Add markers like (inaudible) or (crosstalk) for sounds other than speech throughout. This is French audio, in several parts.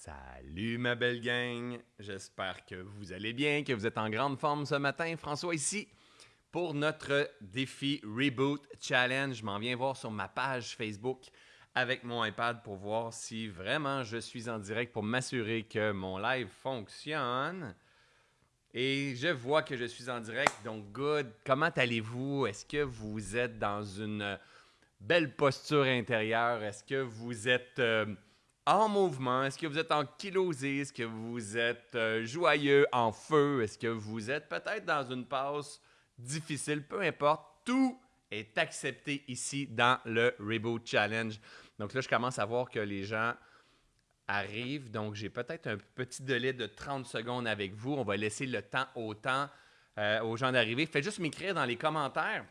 Salut ma belle gang, j'espère que vous allez bien, que vous êtes en grande forme ce matin. François ici pour notre défi Reboot Challenge. Je m'en viens voir sur ma page Facebook avec mon iPad pour voir si vraiment je suis en direct pour m'assurer que mon live fonctionne. Et je vois que je suis en direct, donc good. Comment allez-vous? Est-ce que vous êtes dans une belle posture intérieure? Est-ce que vous êtes... Euh, en mouvement? Est-ce que vous êtes en kilosé? Est-ce que vous êtes euh, joyeux, en feu? Est-ce que vous êtes peut-être dans une passe difficile? Peu importe, tout est accepté ici dans le Reboot Challenge. Donc là, je commence à voir que les gens arrivent. Donc, j'ai peut-être un petit délai de 30 secondes avec vous. On va laisser le temps au temps euh, aux gens d'arriver. Faites juste m'écrire dans les commentaires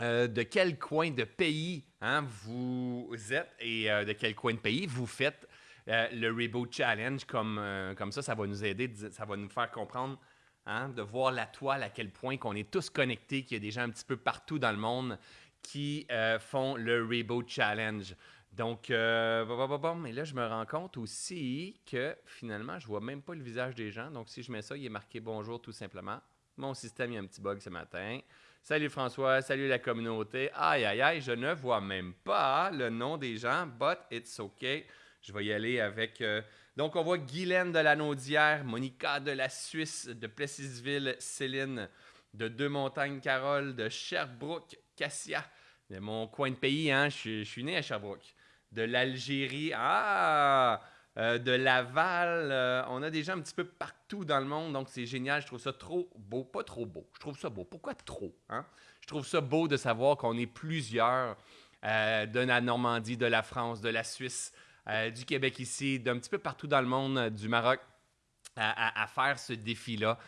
euh, de quel coin de pays hein, vous êtes et euh, de quel coin de pays vous faites euh, le Reboot Challenge. Comme, ça, ça va nous aider, ça va nous faire comprendre hein, de voir la toile à quel point qu'on est tous connectés, qu'il y a des gens un petit peu partout dans le monde qui font le Reboot Challenge. Donc, mais là, je me rends compte aussi que finalement, je vois même pas le visage des gens. Donc, si je mets ça, il est marqué bonjour tout simplement. Mon système, il y a un petit bug ce matin. Salut François, salut la communauté. Aïe, aïe, aïe, je ne vois même pas le nom des gens, but it's okay. Je vais y aller avec. Euh, donc, on voit Guylaine de la Naudière, Monica de la Suisse, de Plessisville, Céline, de Deux-Montagnes, Carole, de Sherbrooke, Cassia, de mon coin de pays, hein, je, je suis né à Sherbrooke, de l'Algérie, ah, euh, de Laval. Euh, on a des gens un petit peu partout dans le monde, donc c'est génial. Je trouve ça trop beau. Pas trop beau. Je trouve ça beau. Pourquoi trop? Hein? Je trouve ça beau de savoir qu'on est plusieurs euh, de la Normandie, de la France, de la Suisse, du Québec ici, d'un petit peu partout dans le monde, du Maroc, à, faire ce défi-là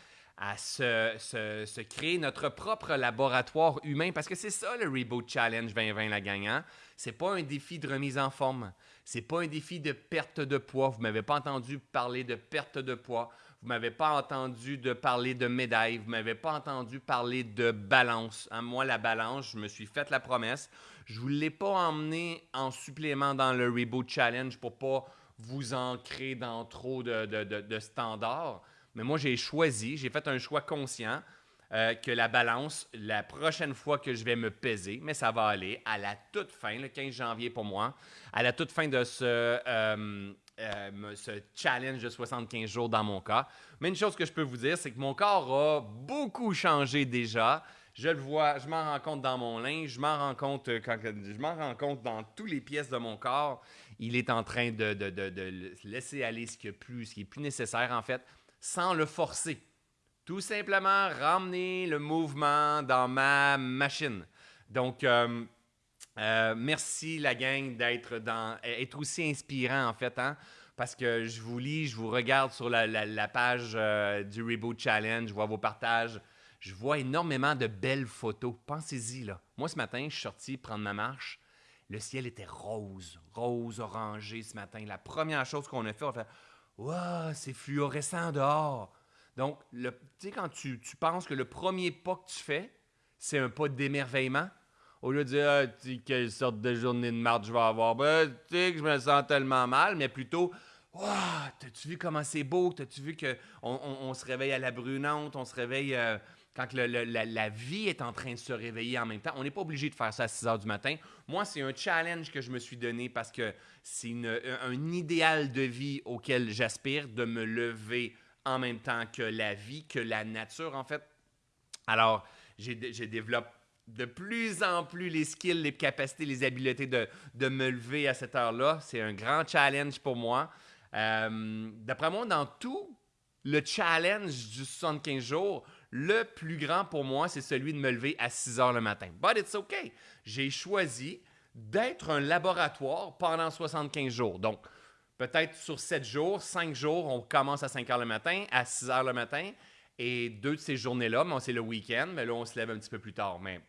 à se, se, créer notre propre laboratoire humain, parce que c'est ça le Reboot Challenge 2020, la gagnant. Hein? C'est pas un défi de remise en forme. C'est pas un défi de perte de poids. Vous m'avez pas entendu parler de perte de poids. Vous m'avez pas entendu de parler de médaille. Vous m'avez pas entendu parler de balance. Hein, moi, la balance, je me suis fait la promesse. Je vous l'ai pas emmené en supplément dans le Reboot Challenge pour pas vous ancrer dans trop de standards. Mais moi, j'ai choisi, j'ai fait un choix conscient euh, que la balance, la prochaine fois que je vais me peser, mais ça va aller à la toute fin, le 15 janvier pour moi, à la toute fin de ce, euh, euh, challenge de 75 jours dans mon cas. Mais une chose que je peux vous dire, c'est que mon corps a beaucoup changé déjà. Je le vois, je m'en rends compte dans mon linge, je m'en rends compte quand je m'en rends compte dans toutes les pièces de mon corps. Il est en train de laisser aller ce qui est plus, ce qui est plus nécessaire en fait, sans le forcer. Tout simplement ramener le mouvement dans ma machine. Donc, euh, euh, merci la gang d'être dans, être aussi inspirant en fait, hein? parce que je vous lis, je vous regarde sur la, page euh, du Reboot Challenge, je vois vos partages, je vois énormément de belles photos. Pensez-y là. Moi ce matin, je suis sorti prendre ma marche. Le ciel était rose, rose, orangé ce matin. La première chose qu'on a fait, on a fait C'est fluorescent dehors. Donc, tu sais, quand tu, penses que le premier pas que tu fais, c'est un pas d'émerveillement, au lieu de dire ah, quelle sorte de journée de marche je vais avoir, ben, tu sais que je me sens tellement mal, mais plutôt Waouh, t'as-tu vu comment c'est beau? T'as-tu vu qu'on on, se réveille à la brunante, on se réveille euh, quand la, vie est en train de se réveiller en même temps? On n'est pas obligé de faire ça à 6 heures du matin. Moi, c'est un challenge que je me suis donné parce que c'est un idéal de vie auquel j'aspire, de me lever en même temps que la vie, que la nature, en fait. Alors, j'ai développe de plus en plus les skills, les capacités, les habiletés de, de me lever à cette heure-là. C'est un grand challenge pour moi. Euh, d'après moi, dans tout le challenge du 75 jours, le plus grand pour moi, c'est celui de me lever à 6 heures le matin. But it's okay. J'ai choisi d'être un laboratoire pendant 75 jours. Donc, peut-être sur 7 jours, 5 jours, on commence à 5 heures le matin, à 6 heures le matin. Et deux de ces journées-là, c'est le week-end, mais là, on se lève un petit peu plus tard. Mais,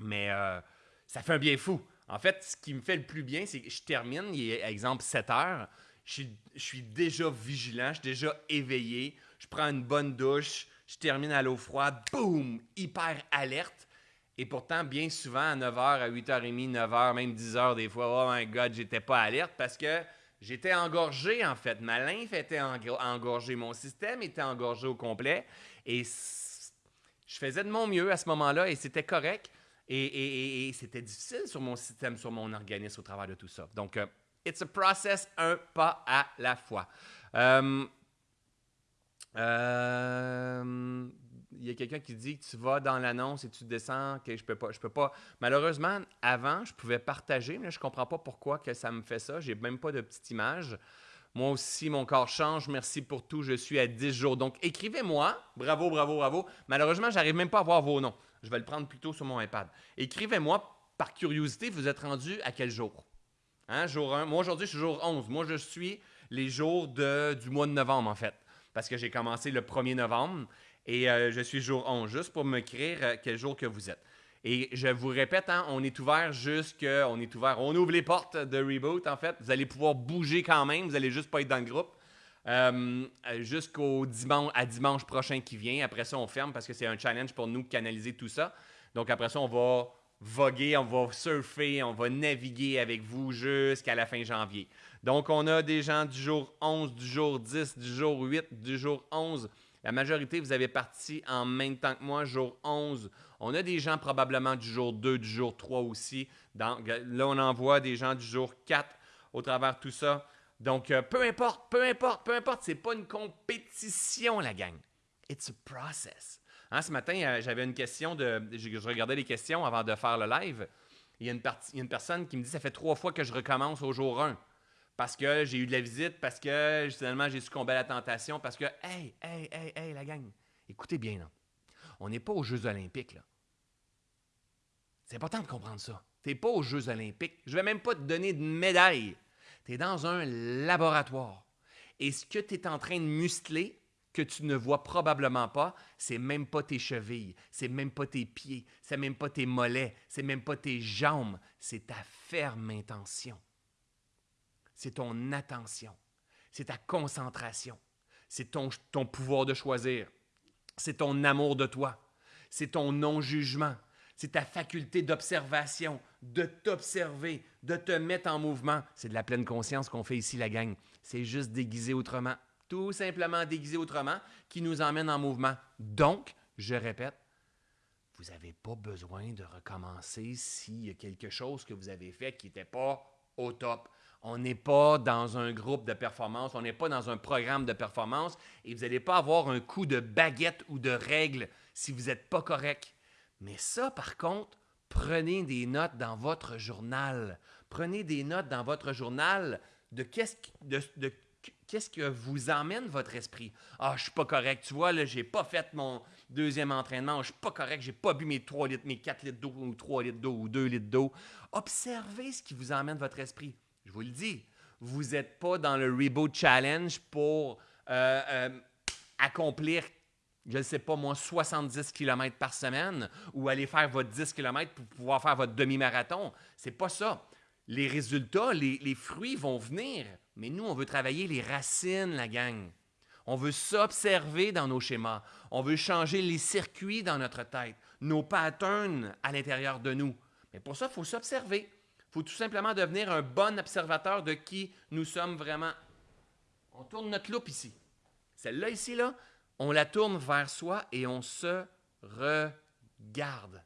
mais euh, ça fait un bien fou. En fait, ce qui me fait le plus bien, c'est que je termine, il est, exemple, 7 heures. Je suis, déjà vigilant, je suis déjà éveillé. Je prends une bonne douche, je termine à l'eau froide, boum, hyper alerte. Et pourtant, bien souvent, à 9h, à 8h30, 9h, même 10h, des fois, oh my God, j'étais pas alerte parce que J'étais engorgé, en fait. Ma lymphe était engorgée. Mon système était engorgé au complet. Et je faisais de mon mieux à ce moment-là et c'était correct. Et, c'était difficile sur mon système, sur mon organisme au travers de tout ça. Donc, euh, it's a process, un pas à la fois. Euh, euh, il y a quelqu'un qui dit que tu vas dans l'annonce et tu descends, que je peux pas. Je peux pas. Malheureusement, avant, je pouvais partager, mais je comprends pas pourquoi que ça me fait ça. J'ai même pas de petite image. Moi aussi, mon corps change. Merci pour tout. Je suis à 10 jours. Donc, écrivez-moi. Bravo, bravo, bravo. Malheureusement, j'arrive même pas à voir vos noms. Je vais le prendre plutôt sur mon iPad. Écrivez-moi par curiosité, vous êtes rendu à quel jour? Hein, jour 1. Moi, aujourd'hui, je suis jour 11. Moi, je suis les jours de, du mois de novembre, en fait. Parce que j'ai commencé le 1er novembre et euh, je suis jour 11, juste pour créer euh, quel jour que vous êtes. Et je vous répète, hein, on est ouvert jusque. On est ouvert. On ouvre les portes de Reboot, en fait. Vous allez pouvoir bouger quand même. Vous n'allez juste pas être dans le groupe. Euh, jusqu'au dimanche, dimanche prochain qui vient. Après ça, on ferme parce que c'est un challenge pour nous de canaliser tout ça. Donc après ça, on va voguer, on va surfer, on va naviguer avec vous jusqu'à la fin janvier. Donc on a des gens du jour 11, du jour 10, du jour 8, du jour 11. La majorité, vous avez parti en même temps que moi, jour 11. On a des gens probablement du jour 2, du jour 3 aussi. là, on en voit des gens du jour 4 au travers tout ça. Donc, euh, peu importe, peu importe, peu importe, c'est pas une compétition, la gang. It's a process. Hein, ce matin, euh, j'avais une question de. Je, regardais les questions avant de faire le live. Il y, a une il y a une personne qui me dit Ça fait trois fois que je recommence au jour 1 parce que j'ai eu de la visite, parce que finalement j'ai succombé à la tentation, parce que, hey, hey, hey, hey, la gang, écoutez bien, là. on n'est pas aux Jeux olympiques, là. C'est important de comprendre ça. Tu n'es pas aux Jeux olympiques. Je ne vais même pas te donner de médaille. Tu es dans un laboratoire. Et ce que tu es en train de muscler, que tu ne vois probablement pas, c'est même pas tes chevilles, c'est même pas tes pieds, c'est même pas tes mollets, c'est même pas tes jambes, c'est ta ferme intention c'est ton attention, c'est ta concentration, c'est ton, pouvoir de choisir, c'est ton amour de toi, c'est ton non-jugement, c'est ta faculté d'observation, de t'observer, de te mettre en mouvement. C'est de la pleine conscience qu'on fait ici, la gang. C'est juste déguisé autrement. Tout simplement déguisé autrement qui nous emmène en mouvement. Donc, je répète, vous n'avez pas besoin de recommencer s'il y a quelque chose que vous avez fait qui n'était pas au top. On n'est pas dans un groupe de performance, on n'est pas dans un programme de performance et vous n'allez pas avoir un coup de baguette ou de règle si vous n'êtes pas correct. Mais ça, par contre, prenez des notes dans votre journal. Prenez des notes dans votre journal de qu'est-ce que vous emmène votre esprit. Ah, je suis pas correct. Tu vois, là, j'ai pas fait mon deuxième entraînement. Je suis pas correct. J'ai pas bu mes 3 litres, mes 4 litres d'eau ou 3 litres d'eau ou 2 litres d'eau. Observez ce qui vous emmène votre esprit. Je vous le dis, vous n'êtes pas dans le Reboot Challenge pour euh, euh, accomplir, je ne sais pas moi, 70 km par semaine ou aller faire votre 10 km pour pouvoir faire votre demi-marathon. C'est pas ça. Les résultats, les, les fruits vont venir, mais nous, on veut travailler les racines, la gang. On veut s'observer dans nos schémas. On veut changer les circuits dans notre tête, nos patterns à l'intérieur de nous. Mais pour ça, il faut s'observer faut tout simplement devenir un bon observateur de qui nous sommes vraiment. On tourne notre loupe ici. Celle-là ici, là, on la tourne vers soi et on se regarde.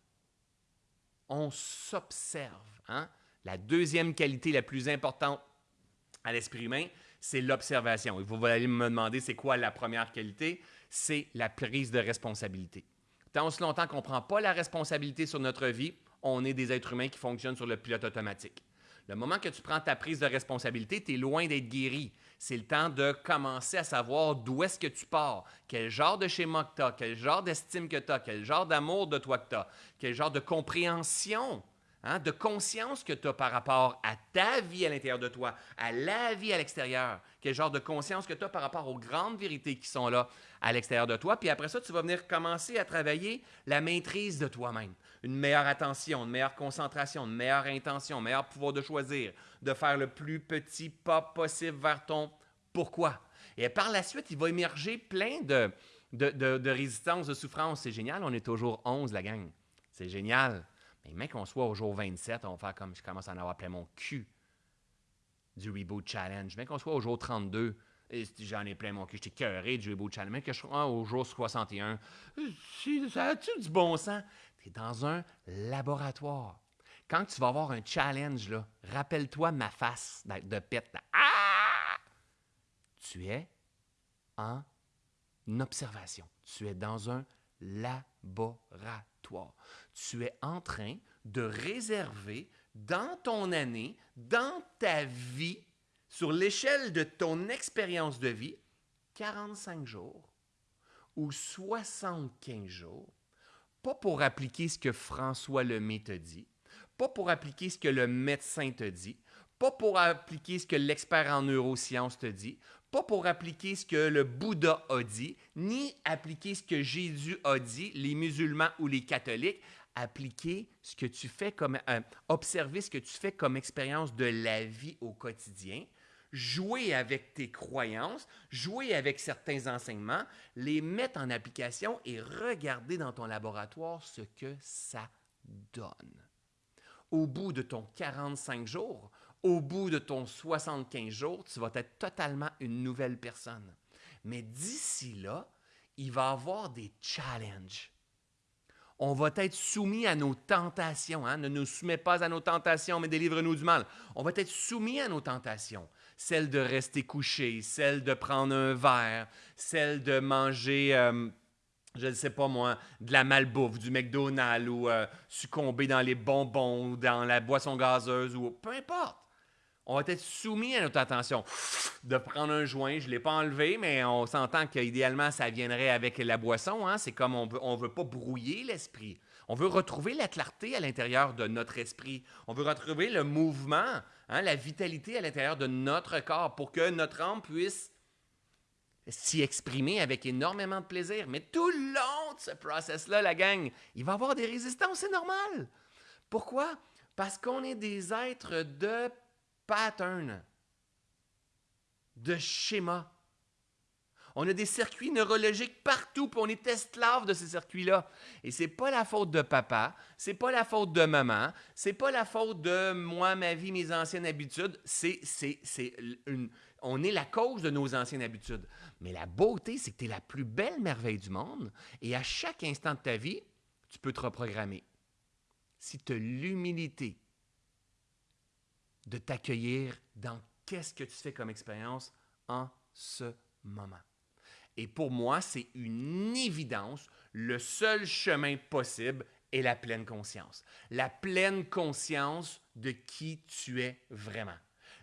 On s'observe. Hein? La deuxième qualité la plus importante à l'esprit humain, c'est l'observation. Vous allez me demander, c'est quoi la première qualité? C'est la prise de responsabilité. Tant aussi longtemps qu'on ne prend pas la responsabilité sur notre vie, on est des êtres humains qui fonctionnent sur le pilote automatique. Le moment que tu prends ta prise de responsabilité, tu es loin d'être guéri. C'est le temps de commencer à savoir d'où est-ce que tu pars, quel genre de schéma que tu as, quel genre d'estime que tu as, quel genre d'amour de toi que tu as, quel genre de compréhension, hein, de conscience que tu as par rapport à ta vie à l'intérieur de toi, à la vie à l'extérieur, quel genre de conscience que tu as par rapport aux grandes vérités qui sont là à l'extérieur de toi. Puis après ça, tu vas venir commencer à travailler la maîtrise de toi-même une meilleure attention, une meilleure concentration, une meilleure intention, un meilleur pouvoir de choisir, de faire le plus petit pas possible vers ton pourquoi. Et par la suite, il va émerger plein de, de, de, souffrances. C'est génial, on est toujours 11, la gang. C'est génial. Mais même qu'on soit au jour 27, on va faire comme je commence à en avoir plein mon cul du Reboot Challenge. Bien qu'on soit au jour 32, et j'en ai plein mon cul, j'étais cœuré du Reboot Challenge, mais que je sois au jour 61, ça a-tu du bon sens? Dans un laboratoire. Quand tu vas avoir un challenge, rappelle-toi ma face de pète. Ah! Tu es en observation. Tu es dans un laboratoire. Tu es en train de réserver dans ton année, dans ta vie, sur l'échelle de ton expérience de vie, 45 jours ou 75 jours, pas pour appliquer ce que François Lemay te dit, pas pour appliquer ce que le médecin te dit, pas pour appliquer ce que l'expert en neurosciences te dit, pas pour appliquer ce que le Bouddha a dit, ni appliquer ce que Jésus a dit, les musulmans ou les catholiques, appliquer ce que tu fais comme euh, observer ce que tu fais comme expérience de la vie au quotidien, jouer avec tes croyances, jouer avec certains enseignements, les mettre en application et regarder dans ton laboratoire ce que ça donne. Au bout de ton 45 jours, au bout de ton 75 jours, tu vas être totalement une nouvelle personne. Mais d'ici là, il va y avoir des challenges. On va être soumis à nos tentations. Hein? Ne nous soumets pas à nos tentations, mais délivre-nous du mal. On va être soumis à nos tentations. Celle de rester couché, celle de prendre un verre, celle de manger... Euh, je ne sais pas moi, de la malbouffe, du McDonald's ou euh, succomber dans les bonbons ou dans la boisson gazeuse ou peu importe. On va être soumis à notre attention. De prendre un joint, je ne l'ai pas enlevé, mais on s'entend qu'idéalement, ça viendrait avec la boisson. Hein. C'est comme on ne veut, pas brouiller l'esprit. On veut retrouver la clarté à l'intérieur de notre esprit. On veut retrouver le mouvement, hein, la vitalité à l'intérieur de notre corps pour que notre âme puisse s'y exprimer avec énormément de plaisir. Mais tout le long de ce process-là, la gang, il va y avoir des résistances, c'est normal. Pourquoi? Parce qu'on est des êtres de pattern, de schéma. On a des circuits neurologiques partout, puis on est esclave de ces circuits-là. Et c'est pas la faute de papa, c'est pas la faute de maman, c'est pas la faute de moi, ma vie, mes anciennes habitudes. C'est, c'est, on est la cause de nos anciennes habitudes. Mais la beauté, c'est que tu es la plus belle merveille du monde et à chaque instant de ta vie, tu peux te reprogrammer. Si tu as l'humilité de t'accueillir dans qu'est-ce que tu fais comme expérience en ce moment. Et pour moi, c'est une évidence. Le seul chemin possible est la pleine conscience. La pleine conscience de qui tu es vraiment.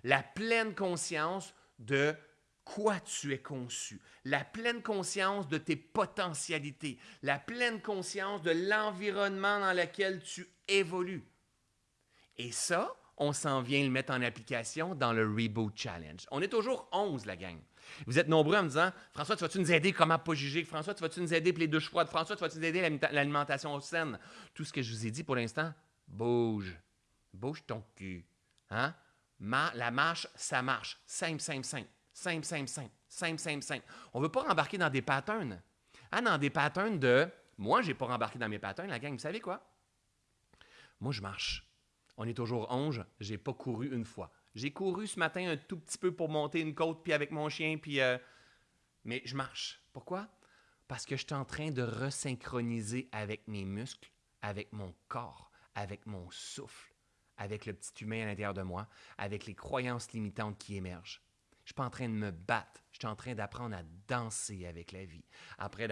La pleine conscience de quoi tu es conçu, la pleine conscience de tes potentialités, la pleine conscience de l'environnement dans lequel tu évolues. Et ça, on s'en vient le mettre en application dans le Reboot Challenge. On est toujours 11, la gang. Vous êtes nombreux en me disant François, tu vas-tu nous aider comment pas juger? François, tu vas-tu nous aider pour les douches froides François, tu vas-tu nous aider l'alimentation saine? Tout ce que je vous ai dit pour l'instant, bouge. Bouge ton cul. Hein? la marche, ça marche. Simple, simple, simple. Simple, simple, simple. Simple, simple, simple. On ne veut pas rembarquer dans des patterns. Ah, dans des patterns de. Moi, je n'ai pas rembarqué dans mes patterns, la gang. Vous savez quoi? Moi, je marche. On est toujours 11. Je n'ai pas couru une fois. J'ai couru ce matin un tout petit peu pour monter une côte, puis avec mon chien, puis. Euh, mais je marche. Pourquoi? Parce que je suis en train de resynchroniser avec mes muscles, avec mon corps, avec mon souffle avec le petit humain à l'intérieur de moi, avec les croyances limitantes qui émergent. Je suis pas en train de me battre, je suis en train d'apprendre à danser avec la vie, Après,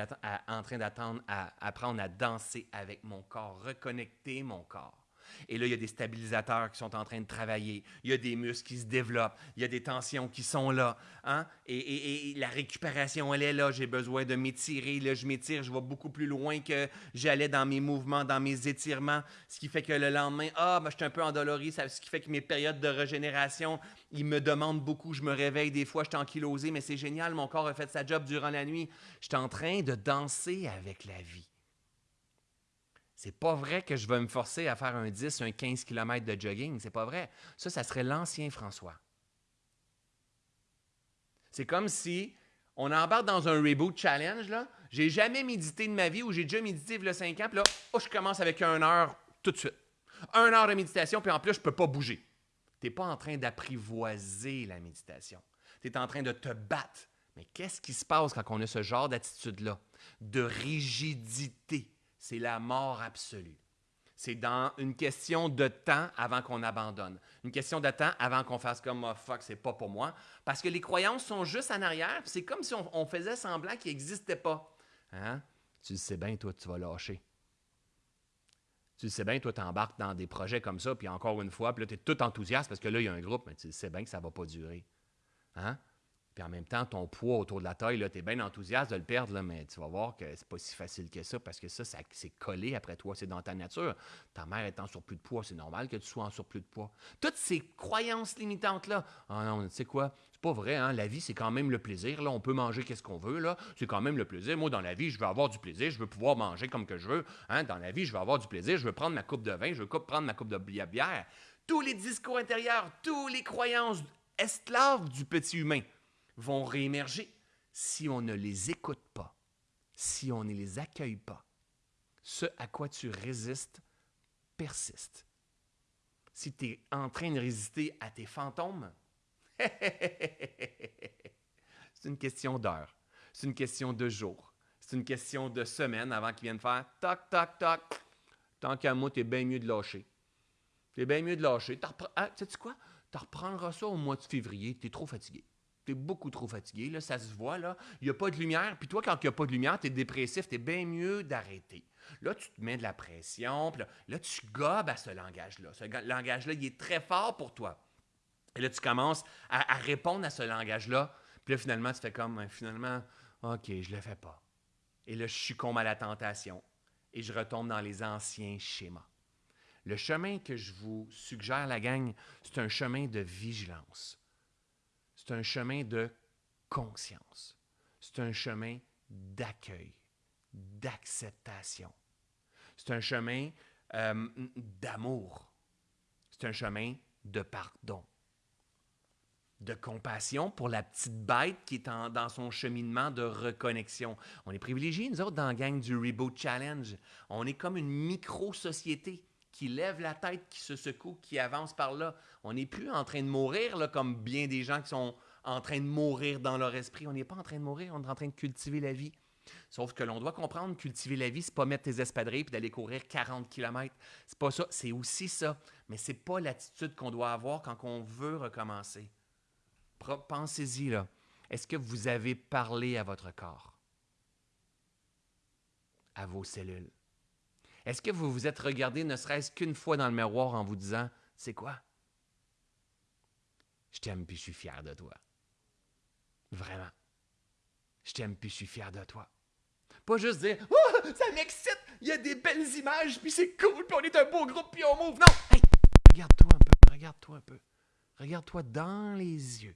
en train d'apprendre à danser avec mon corps, reconnecter mon corps. Et là, il y a des stabilisateurs qui sont en train de travailler. Il y a des muscles qui se développent. Il y a des tensions qui sont là. Hein? Et, la récupération, elle est là. J'ai besoin de m'étirer. Là, je m'étire. Je vais beaucoup plus loin que j'allais dans mes mouvements, dans mes étirements. Ce qui fait que le lendemain, ah, ben, je suis un peu endolori. Ce qui fait que mes périodes de régénération, ils me demandent beaucoup. Je me réveille des fois, je suis ankylosé, mais c'est génial. Mon corps a fait sa job durant la nuit. Je suis en train de danser avec la vie. C'est pas vrai que je vais me forcer à faire un 10, un 15 km de jogging. C'est pas vrai. Ça, ça serait l'ancien François. C'est comme si on embarque dans un reboot challenge. Là. J'ai jamais médité de ma vie ou j'ai déjà médité il y a 5 ans. Puis là, oh, je commence avec une heure tout de suite. Un heure de méditation, puis en plus, je peux pas bouger. Tu n'es pas en train d'apprivoiser la méditation. Tu es en train de te battre. Mais qu'est-ce qui se passe quand on a ce genre d'attitude-là? De rigidité. C'est la mort absolue. C'est dans une question de temps avant qu'on abandonne. Une question de temps avant qu'on fasse comme oh, fuck, c'est pas pour moi. Parce que les croyances sont juste en arrière. C'est comme si on, faisait semblant qu'ils n'existaient pas. Hein? Tu le sais bien, toi, tu vas lâcher. Tu le sais bien, toi, tu embarques dans des projets comme ça, puis encore une fois, puis là, tu es tout enthousiaste parce que là, il y a un groupe, mais tu le sais bien que ça ne va pas durer. Hein? Puis en même temps, ton poids autour de la taille, tu es bien enthousiaste de le perdre, là, mais tu vas voir que c'est pas si facile que ça parce que ça, ça c'est collé après toi, c'est dans ta nature. Ta mère est en surplus de poids, c'est normal que tu sois en surplus de poids. Toutes ces croyances limitantes-là, ah non, tu sais quoi, c'est pas vrai, hein? la vie, c'est quand même le plaisir. Là, on peut manger qu'est-ce qu'on veut, là, c'est quand même le plaisir. Moi, dans la vie, je veux avoir du plaisir, je veux pouvoir manger comme que je veux. Hein? Dans la vie, je veux avoir du plaisir, je veux prendre ma coupe de vin, je veux prendre ma coupe de bière. Tous les discours intérieurs, toutes les croyances esclaves du petit humain vont réémerger si on ne les écoute pas, si on ne les accueille pas. Ce à quoi tu résistes persiste. Si tu es en train de résister à tes fantômes, (laughs) c'est une question d'heure, c'est une question de jour, c'est une question de semaine avant qu'ils viennent faire toc, toc, toc. Tant qu'à moi, es bien mieux de lâcher. es bien mieux de lâcher. Tu ah, sais quoi? Tu reprendras ça au mois de février, tu es trop fatigué tu es beaucoup trop fatigué, là, ça se voit, là. Il n'y a pas de lumière. Puis toi, quand il n'y a pas de lumière, tu es dépressif, tu es bien mieux d'arrêter. Là, tu te mets de la pression, puis là, tu gobes à ce langage-là. Ce langage-là, il est très fort pour toi. Et là, tu commences à, répondre à ce langage-là. Puis là, finalement, tu fais comme, ben, finalement, OK, je le fais pas. Et là, je succombe à la tentation. Et je retombe dans les anciens schémas. Le chemin que je vous suggère, la gang, c'est un chemin de vigilance c'est un chemin de conscience. C'est un chemin d'accueil, d'acceptation. C'est un chemin euh, d'amour. C'est un chemin de pardon, de compassion pour la petite bête qui est dans son cheminement de reconnexion. On est privilégiés, nous autres, dans la gang du Reboot Challenge. On est comme une micro-société qui lève la tête, qui se secoue, qui avance par là. On n'est plus en train de mourir comme bien des gens qui sont en train de mourir dans leur esprit. On n'est pas en train de mourir, on est en train de cultiver la vie. Sauf que l'on doit comprendre, cultiver la vie, c'est pas mettre tes espadrilles et d'aller courir 40 km. C'est pas ça, c'est aussi ça. Mais c'est pas l'attitude qu'on doit avoir quand on veut recommencer. Pensez-y là. Est-ce que vous avez parlé à votre corps? À vos cellules? Est-ce que vous vous êtes regardé ne serait-ce qu'une fois dans le miroir en vous disant C'est quoi Je t'aime puis je suis fier de toi. Vraiment. Je t'aime puis je suis fier de toi. Pas juste dire Oh, ça m'excite, il y a des belles images, puis c'est cool, puis on est un beau groupe, puis on move. Non! Regarde-toi un peu, regarde-toi un peu. Regarde-toi dans les yeux.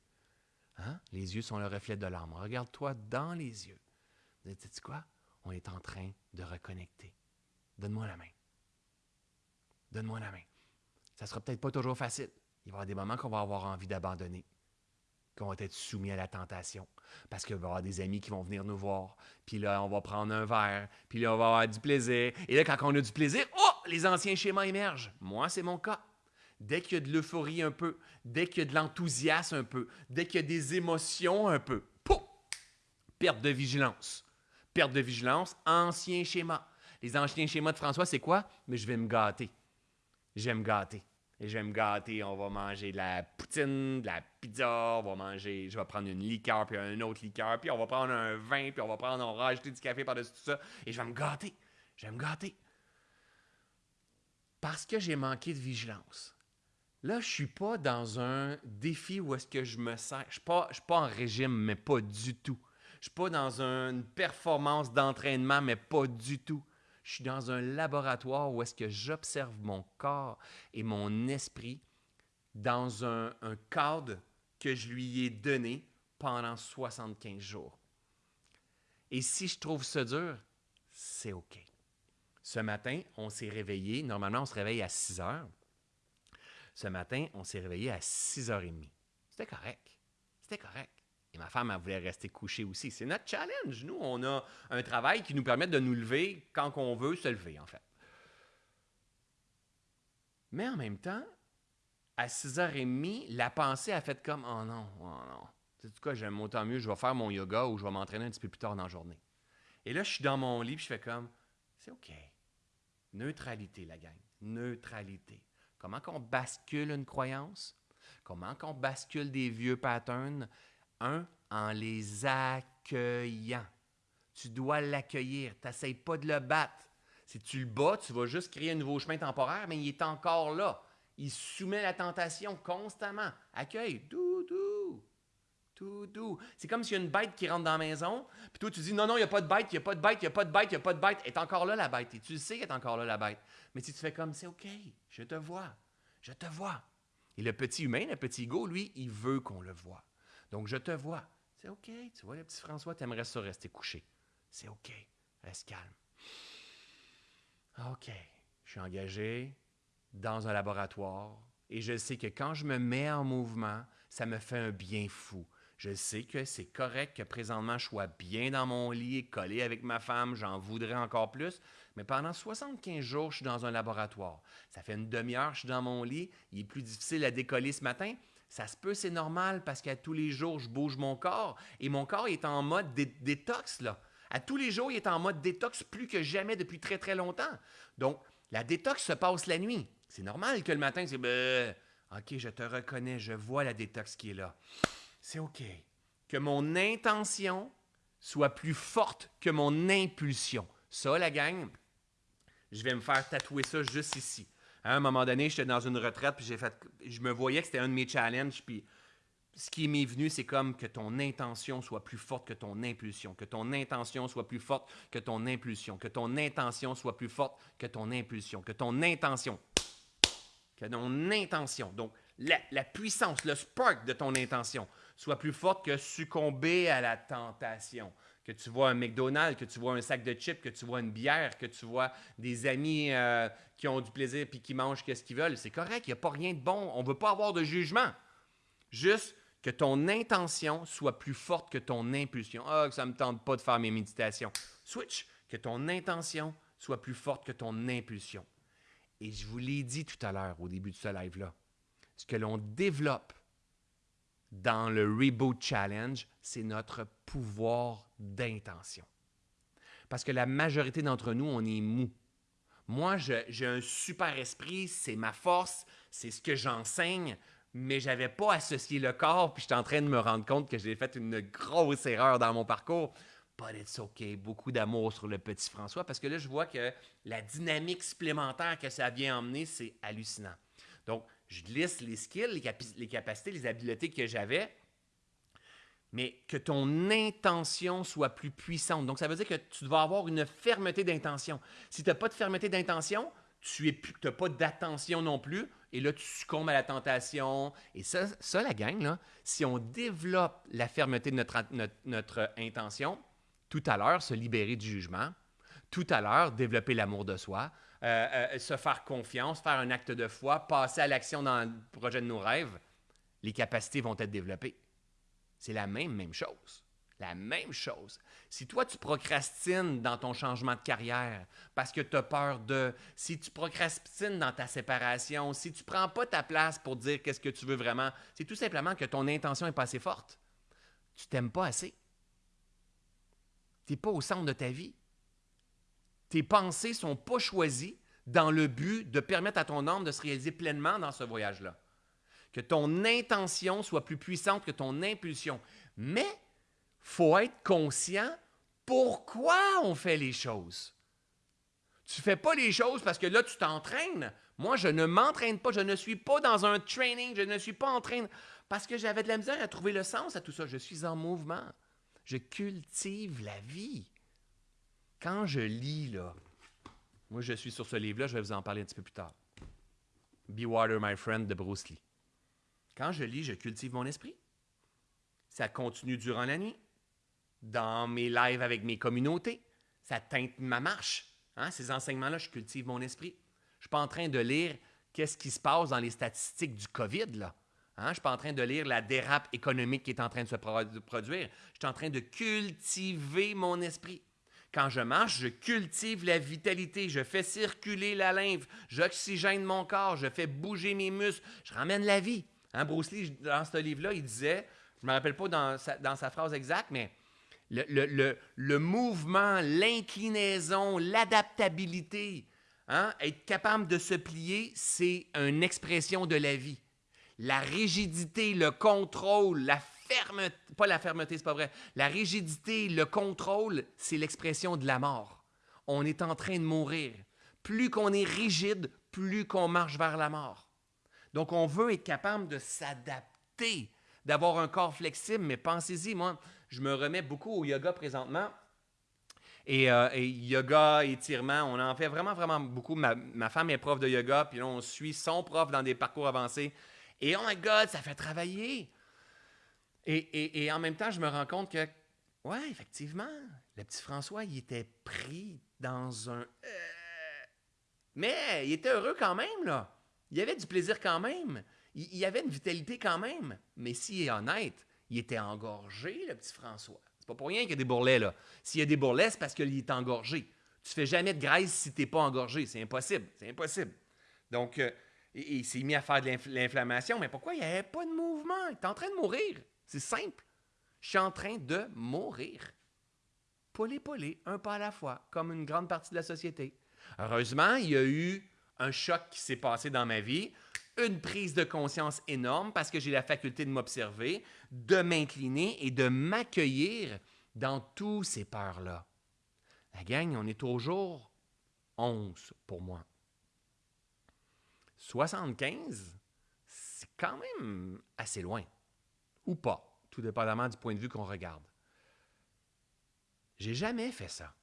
Hein? Les yeux sont le reflet de l'âme. Regarde-toi dans les yeux. Tu sais quoi? On est en train de reconnecter. Donne-moi la main. Donne-moi la main. Ça sera peut-être pas toujours facile. Il va y avoir des moments qu'on va avoir envie d'abandonner, qu'on va être soumis à la tentation. Parce qu'il va y avoir des amis qui vont venir nous voir. Puis là, on va prendre un verre. Puis là, on va avoir du plaisir. Et là, quand on a du plaisir, oh, les anciens schémas émergent. Moi, c'est mon cas. Dès qu'il y a de l'euphorie un peu, dès qu'il y a de l'enthousiasme un peu, dès qu'il y a des émotions un peu, pouf, perte de vigilance. Perte de vigilance, ancien schéma. Les anciens schémas de François, c'est quoi? Mais je vais me gâter. Je vais me gâter. Et je vais me gâter. On va manger de la poutine, de la pizza, on va manger, je vais prendre une liqueur, puis un autre liqueur, puis on va prendre un vin, puis on va prendre, on va rajouter du café par-dessus tout ça. Et je vais me gâter. Je vais me gâter. Parce que j'ai manqué de vigilance. Là, je suis pas dans un défi où est-ce que je me sens. Je ne suis, suis, pas en régime, mais pas du tout. Je suis pas dans une performance d'entraînement, mais pas du tout. Je suis dans un laboratoire où est-ce que j'observe mon corps et mon esprit dans un, cadre que je lui ai donné pendant 75 jours. Et si je trouve ça dur, c'est OK. Ce matin, on s'est réveillé. Normalement, on se réveille à 6 heures. Ce matin, on s'est réveillé à 6h30. C'était correct. C'était correct ma femme, elle voulait rester couchée aussi. C'est notre challenge. Nous, on a un travail qui nous permet de nous lever quand on veut se lever, en fait. Mais en même temps, à 6h30, la pensée a fait comme Oh non, oh non. Tu sais quoi, j'aime autant mieux, je vais faire mon yoga ou je vais m'entraîner un petit peu plus tard dans la journée. Et là, je suis dans mon lit, puis je fais comme C'est OK. Neutralité, la gang. Neutralité. Comment qu'on bascule une croyance? Comment qu'on bascule des vieux patterns? Un, en les accueillant. Tu dois l'accueillir. Tu n'essayes pas de le battre. Si tu le bats, tu vas juste créer un nouveau chemin temporaire, mais il est encore là. Il soumet la tentation constamment. Accueille. Doudou. Tout doux. C'est comme s'il y a une bête qui rentre dans la maison, puis toi tu dis non, non, il n'y a pas de bête, il n'y a pas de bête, il n'y a pas de bête, il n'y a pas de bête. Est encore là la bête. Et tu sais qu'elle est encore là la bête. Mais si tu fais comme c'est OK, je te vois, je te vois. Et le petit humain, le petit ego, lui, il veut qu'on le voit. Donc je te vois. C'est OK. Tu vois, le petit François, tu aimerais ça rester couché. C'est OK. Reste calme. OK. Je suis engagé dans un laboratoire et je sais que quand je me mets en mouvement, ça me fait un bien fou. Je sais que c'est correct que présentement je sois bien dans mon lit, collé avec ma femme, j'en voudrais encore plus, mais pendant 75 jours, je suis dans un laboratoire. Ça fait une demi-heure, je suis dans mon lit, il est plus difficile à décoller ce matin. Ça se peut, c'est normal parce qu'à tous les jours, je bouge mon corps et mon corps est en mode détox là. À tous les jours, il est en mode détox plus que jamais depuis très très longtemps. Donc, la détox se passe la nuit. C'est normal que le matin, c'est ben, OK, je te reconnais, je vois la détox qui est là. C'est OK. Que mon intention soit plus forte que mon impulsion. Ça, la gang, je vais me faire tatouer ça juste ici. À un moment donné, j'étais dans une retraite, puis je me voyais que c'était un de mes challenges, puis ce qui m'est venu, c'est comme que ton intention soit plus forte que ton impulsion, que ton intention soit plus forte que ton impulsion, que ton intention soit plus forte que ton impulsion, que ton intention, que ton intention, donc la puissance, le spark de ton intention soit plus forte que succomber à la tentation que tu vois un McDonald's, que tu vois un sac de chips, que tu vois une bière, que tu vois des amis euh, qui ont du plaisir puis qui mangent ce qu'ils veulent, c'est correct, il n'y a pas rien de bon. On ne veut pas avoir de jugement. Juste que ton intention soit plus forte que ton impulsion. Ah, que ça ne me tente pas de faire mes méditations. Switch, que ton intention soit plus forte que ton impulsion. Et je vous l'ai dit tout à l'heure au début de ce live-là. Ce que l'on développe dans le Reboot Challenge, c'est notre pouvoir d'intention. Parce que la majorité d'entre nous, on est mou. Moi, j'ai un super esprit, c'est ma force, c'est ce que j'enseigne, mais je n'avais pas associé le corps, puis je suis en train de me rendre compte que j'ai fait une grosse erreur dans mon parcours. But it's okay. Beaucoup d'amour sur le petit François, parce que là, je vois que la dynamique supplémentaire que ça vient emmener, c'est hallucinant. Donc, je liste les skills, les, capacités, les habiletés que j'avais, mais que ton intention soit plus puissante. Donc, ça veut dire que tu dois avoir une fermeté d'intention. Si tu n'as pas de fermeté d'intention, tu n'as pas d'attention non plus, et là, tu succombes à la tentation. Et ça, ça la gang, si on développe la fermeté de notre intention, tout à l'heure, se libérer du jugement, tout à l'heure, développer l'amour de soi, euh, euh, se faire confiance, faire un acte de foi, passer à l'action dans le projet de nos rêves, les capacités vont être développées. C'est la même, même chose. La même chose. Si toi, tu procrastines dans ton changement de carrière parce que tu as peur de, si tu procrastines dans ta séparation, si tu ne prends pas ta place pour dire qu'est-ce que tu veux vraiment, c'est tout simplement que ton intention n'est pas assez forte. Tu t'aimes pas assez. Tu n'es pas au centre de ta vie tes pensées ne sont pas choisies dans le but de permettre à ton âme de se réaliser pleinement dans ce voyage-là. Que ton intention soit plus puissante que ton impulsion. Mais faut être conscient pourquoi on fait les choses. Tu ne fais pas les choses parce que là, tu t'entraînes. Moi, je ne m'entraîne pas, je ne suis pas dans un training, je ne suis pas en train parce que j'avais de la misère à trouver le sens à tout ça. Je suis en mouvement. Je cultive la vie. Quand je lis, là, moi je suis sur ce livre-là, je vais vous en parler un petit peu plus tard. Be Water, My Friend de Bruce Lee. Quand je lis, je cultive mon esprit. Ça continue durant la nuit, dans mes lives avec mes communautés. Ça teinte ma marche. Hein? Ces enseignements-là, je cultive mon esprit. Je ne suis pas en train de lire qu'est-ce qui se passe dans les statistiques du COVID. Là. Hein? Je ne suis pas en train de lire la dérape économique qui est en train de se produire. Je suis en train de cultiver mon esprit. Quand je marche, je cultive la vitalité, je fais circuler la lymphe, j'oxygène mon corps, je fais bouger mes muscles, je ramène la vie. Hein, Bruce Lee, dans ce livre-là, il disait, je ne me rappelle pas dans sa, dans sa phrase exacte, mais le, le, le, mouvement, l'inclinaison, l'adaptabilité, hein, être capable de se plier, c'est une expression de la vie. La rigidité, le contrôle, la fermeté, pas la fermeté, c'est pas vrai. La rigidité, le contrôle, c'est l'expression de la mort. On est en train de mourir. Plus qu'on est rigide, plus qu'on marche vers la mort. Donc, on veut être capable de s'adapter, d'avoir un corps flexible, mais pensez-y, moi, je me remets beaucoup au yoga présentement. Et, euh, yoga, étirement, on en fait vraiment, vraiment beaucoup. Ma, ma, femme est prof de yoga, puis là, on suit son prof dans des parcours avancés. Et oh my God, ça fait travailler. Et, en même temps, je me rends compte que, ouais, effectivement, le petit François, il était pris dans un. Euh, mais il était heureux quand même, là. Il y avait du plaisir quand même. Il, y avait une vitalité quand même. Mais s'il est honnête, il était engorgé, le petit François. C'est pas pour rien qu'il y a des bourrelets, là. S'il y a des bourrelets, c'est parce qu'il est engorgé. Tu fais jamais de graisse si tu n'es pas engorgé. C'est impossible. C'est impossible. Donc, euh, il, s'est mis à faire de l'inflammation. Mais pourquoi? Il n'y avait pas de mouvement? Il est en train de mourir. C'est simple. Je suis en train de mourir. Polé, polé, un pas à la fois, comme une grande partie de la société. Heureusement, il y a eu un choc qui s'est passé dans ma vie, une prise de conscience énorme parce que j'ai la faculté de m'observer, de m'incliner et de m'accueillir dans tous ces peurs-là. La gang, on est toujours 11 pour moi. 75, c'est quand même assez loin ou pas, tout dépendamment du point de vue qu'on regarde. J'ai jamais fait ça.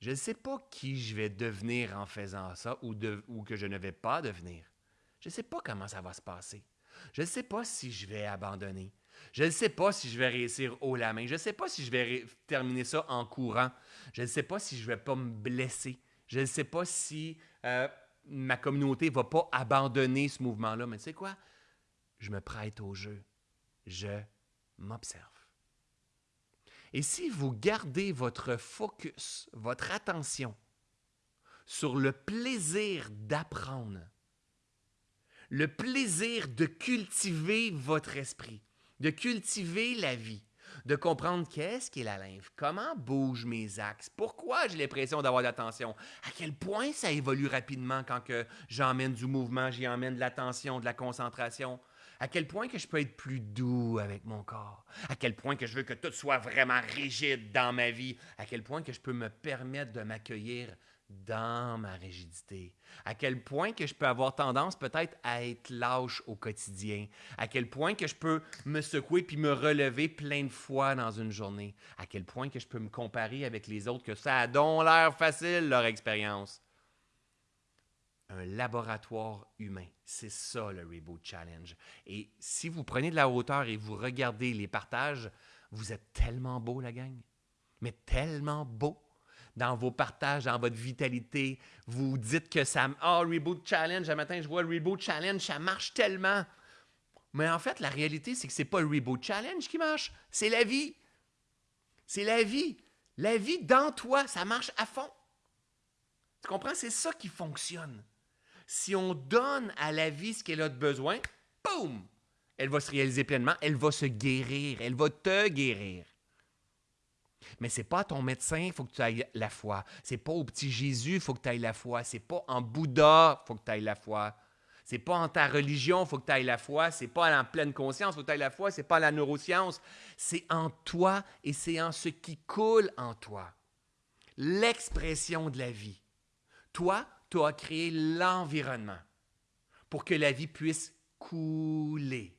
Je ne sais pas qui je vais devenir en faisant ça ou, que je ne vais pas devenir. Je ne sais pas comment ça va se passer. Je ne sais pas si je vais abandonner. Je ne sais pas si je vais réussir haut la main. Je ne sais pas si je vais terminer ça en courant. Je ne sais pas si je ne vais pas me blesser. Je ne sais pas si euh, ma communauté ne va pas abandonner ce mouvement-là. Mais tu sais quoi? Je me prête au jeu je m'observe. Et si vous gardez votre focus, votre attention sur le plaisir d'apprendre, le plaisir de cultiver votre esprit, de cultiver la vie, de comprendre qu'est-ce qu'est la lymphe, comment bougent mes axes, pourquoi j'ai l'impression d'avoir de l'attention, à quel point ça évolue rapidement quand j'emmène du mouvement, j'y emmène de l'attention, de la concentration, à quel point que je peux être plus doux avec mon corps, à quel point que je veux que tout soit vraiment rigide dans ma vie, à quel point que je peux me permettre de m'accueillir dans ma rigidité, à quel point que je peux avoir tendance peut-être à être lâche au quotidien, à quel point que je peux me secouer puis me relever plein de fois dans une journée, à quel point que je peux me comparer avec les autres que ça a donc l'air facile leur expérience? Un laboratoire humain. C'est ça le Reboot Challenge. Et si vous prenez de la hauteur et vous regardez les partages, vous êtes tellement beau, la gang. Mais tellement beau dans vos partages, dans votre vitalité. Vous dites que ça. Ah, oh, Reboot Challenge, un matin, je vois Reboot Challenge, ça marche tellement. Mais en fait, la réalité, c'est que ce n'est pas le Reboot Challenge qui marche, c'est la vie. C'est la vie. La vie dans toi, ça marche à fond. Tu comprends? C'est ça qui fonctionne si on donne à la vie ce qu'elle a de besoin, boum, elle va se réaliser pleinement, elle va se guérir, elle va te guérir. Mais c'est pas ton médecin, il faut que tu ailles la foi. C'est pas au petit Jésus, il faut que tu ailles la foi. C'est pas en Bouddha, il faut que tu ailles la foi. C'est pas en ta religion, il faut que tu ailles la foi. C'est pas en pleine conscience, il faut que tu ailles la foi. C'est pas la neuroscience. C'est en toi et c'est en ce qui coule en toi. L'expression de la vie. Toi, tu as créé l'environnement pour que la vie puisse couler.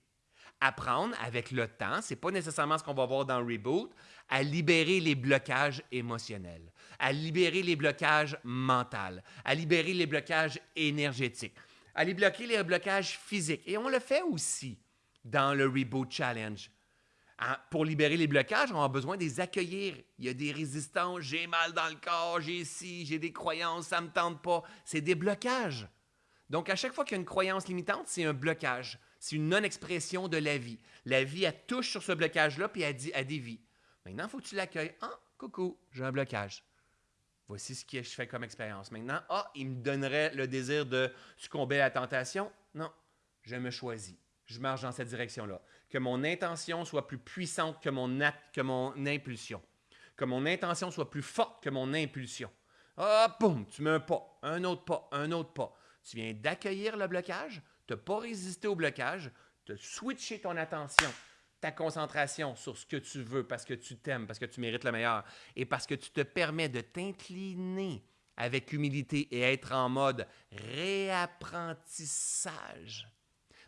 Apprendre avec le temps, c'est pas nécessairement ce qu'on va voir dans Reboot, à libérer les blocages émotionnels, à libérer les blocages mentaux, à libérer les blocages énergétiques, à libérer les blocages physiques. Et on le fait aussi dans le Reboot Challenge pour libérer les blocages, on a besoin de les accueillir. Il y a des résistances, j'ai mal dans le corps, j'ai ci, j'ai des croyances, ça ne me tente pas. C'est des blocages. Donc, à chaque fois qu'il y a une croyance limitante, c'est un blocage. C'est une non-expression de la vie. La vie, elle touche sur ce blocage-là, puis elle, dit, elle dévie. Maintenant, il faut que tu l'accueilles. Ah, Coucou, j'ai un blocage. Voici ce que je fais comme expérience. Maintenant, ah, il me donnerait le désir de succomber à la tentation. Non, je me choisis. Je marche dans cette direction-là. Que mon intention soit plus puissante que mon, que mon impulsion. Que mon intention soit plus forte que mon impulsion. Ah, boum, tu mets un pas, un autre pas, un autre pas. Tu viens d'accueillir le blocage, tu n'as pas résisté au blocage, tu as switché ton attention, ta concentration sur ce que tu veux parce que tu t'aimes, parce que tu mérites le meilleur et parce que tu te permets de t'incliner avec humilité et être en mode réapprentissage.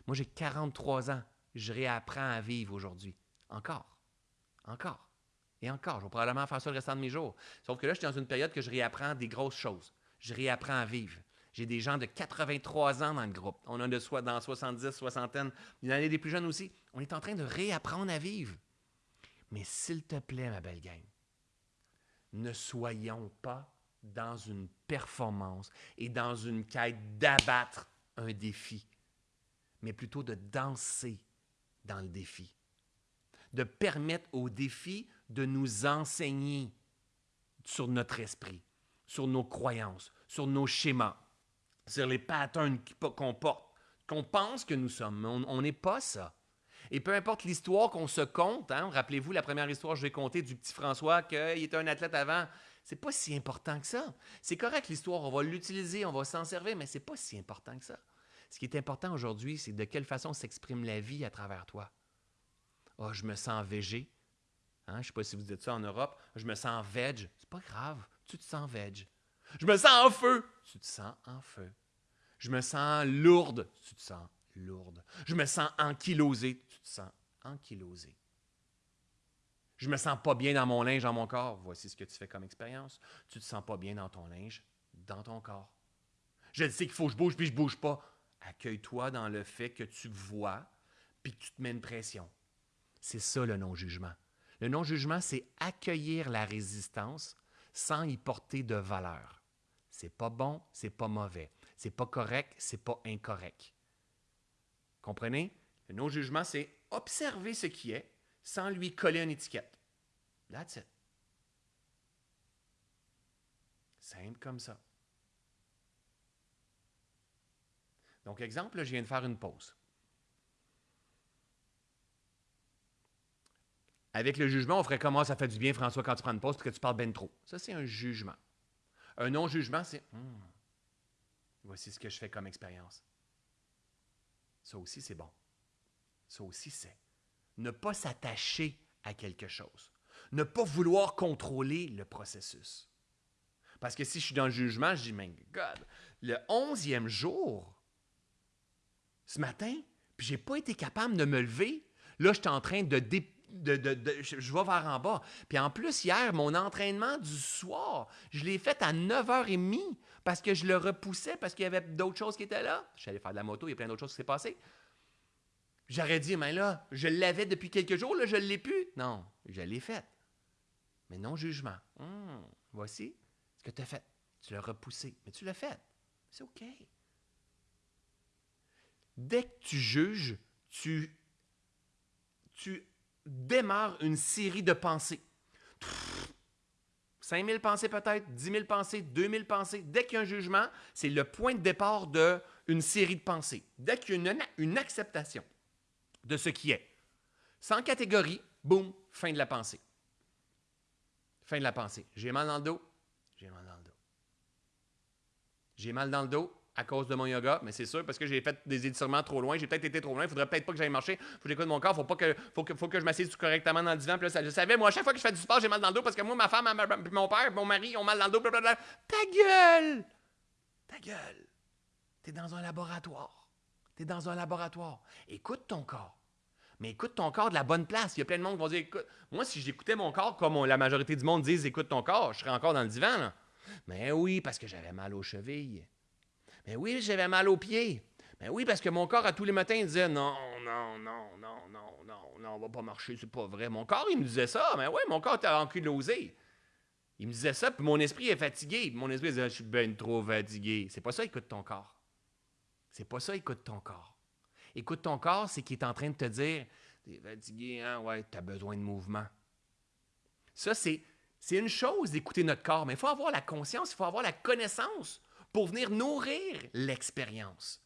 Moi, j'ai 43 ans. Je réapprends à vivre aujourd'hui. Encore. Encore. Et encore. Je vais probablement faire ça le restant de mes jours. Sauf que là, je suis dans une période que je réapprends des grosses choses. Je réapprends à vivre. J'ai des gens de 83 ans dans le groupe. On a de soi dans 70, soixantaine. Il y en a des plus jeunes aussi. On est en train de réapprendre à vivre. Mais s'il te plaît, ma belle gang, ne soyons pas dans une performance et dans une quête d'abattre un défi, mais plutôt de danser dans le défi. De permettre au défi de nous enseigner sur notre esprit, sur nos croyances, sur nos schémas, sur les patterns qu'on porte, qu'on pense que nous sommes. On n'est pas ça. Et peu importe l'histoire qu'on se compte, hein, rappelez-vous la première histoire que je vais conter du petit François, qu'il était un athlète avant, c'est pas si important que ça. C'est correct l'histoire, on va l'utiliser, on va s'en servir, mais c'est pas si important que ça. Ce qui est important aujourd'hui, c'est de quelle façon s'exprime la vie à travers toi. oh, je me sens végé. Hein, je ne sais pas si vous dites ça en Europe. Je me sens veg. C'est pas grave. Tu te sens veg. Je me sens en feu. Tu te sens en feu. Je me sens lourde. Tu te sens lourde. Je me sens ankylosé. Tu te sens ankylosé. Je me sens pas bien dans mon linge, dans mon corps. Voici ce que tu fais comme expérience. Tu te sens pas bien dans ton linge, dans ton corps. Je sais qu'il faut que je bouge, puis je bouge pas. Accueille-toi dans le fait que tu vois, puis que tu te mets une pression. C'est ça le non-jugement. Le non-jugement, c'est accueillir la résistance sans y porter de valeur. C'est pas bon, c'est pas mauvais. C'est pas correct, c'est pas incorrect. Comprenez? Le non-jugement, c'est observer ce qui est sans lui coller une étiquette. That's it. Simple comme ça. Donc, exemple, je viens de faire une pause. Avec le jugement, on ferait comment ça fait du bien, François, quand tu prends une pause parce que tu parles bien trop. Ça, c'est un jugement. Un non-jugement, c'est hmm, voici ce que je fais comme expérience. Ça aussi, c'est bon. Ça aussi, c'est ne pas s'attacher à quelque chose. Ne pas vouloir contrôler le processus. Parce que si je suis dans le jugement, je dis, mais God, le onzième jour, ce matin, puis j'ai pas été capable de me lever, là, je suis en train de, dé je, vais vers en bas. Puis en plus, hier, mon entraînement du soir, je l'ai fait à 9h30 parce que je le repoussais, parce qu'il y avait d'autres choses qui étaient là. Je suis allé faire de la moto, il y a plein d'autres choses qui s'est passé. J'aurais dit, mais là, je l'avais depuis quelques jours, là, je ne l'ai plus. Non, je l'ai fait. Mais non jugement. Hum, voici ce que tu as fait. Tu l'as repoussé, mais tu l'as fait. C'est OK. Dès que tu juges, tu, tu démarre une série de pensées. 5000 pensées peut-être, 10 000 pensées, 2000 pensées. Dès qu'il y a un jugement, c'est le point de départ d'une série de pensées. Dès qu'il y a une, une, acceptation de ce qui est. Sans catégorie, boum, fin de la pensée. Fin de la pensée. J'ai mal dans le dos, j'ai mal dans le dos. J'ai mal dans le dos, à cause de mon yoga, mais c'est sûr parce que j'ai fait des étirements trop loin, j'ai peut-être été trop loin, il faudrait peut-être pas que j'aille marcher, faut que j'écoute mon corps, faut pas que faut que faut que je m'assise correctement dans le divan, je savais moi chaque fois que je fais du sport, j'ai mal dans le dos parce que moi ma femme, mon père, mon mari ont mal dans le dos, blablabla. Ta gueule. Ta gueule. Tu es dans un laboratoire. Tu es dans un laboratoire. Écoute ton corps. Mais écoute ton corps de la bonne place. Il y a plein de monde qui vont dire écoute, moi si j'écoutais mon corps comme la majorité du monde dit écoute ton corps, je serais encore dans le divan. Mais oui, parce que j'avais mal aux chevilles. Mais oui, j'avais mal aux pieds. Mais oui, parce que mon corps, à tous les matins, il disait non, non, non, non, non, non, non, on va pas marcher, c'est pas vrai. Mon corps, il me disait ça. Mais oui, mon corps était ankylosé. Il me disait ça, puis mon esprit est fatigué. mon esprit disait, je suis bien trop fatigué. C'est pas ça, écoute ton corps. C'est pas ça, écoute ton corps. Écoute ton corps, c'est qu'il est en train de te dire, t'es fatigué, hein, ouais, t'as besoin de mouvement. Ça, C'est une chose d'écouter notre corps, mais il faut avoir la conscience, il faut avoir la connaissance pour venir nourrir l'expérience.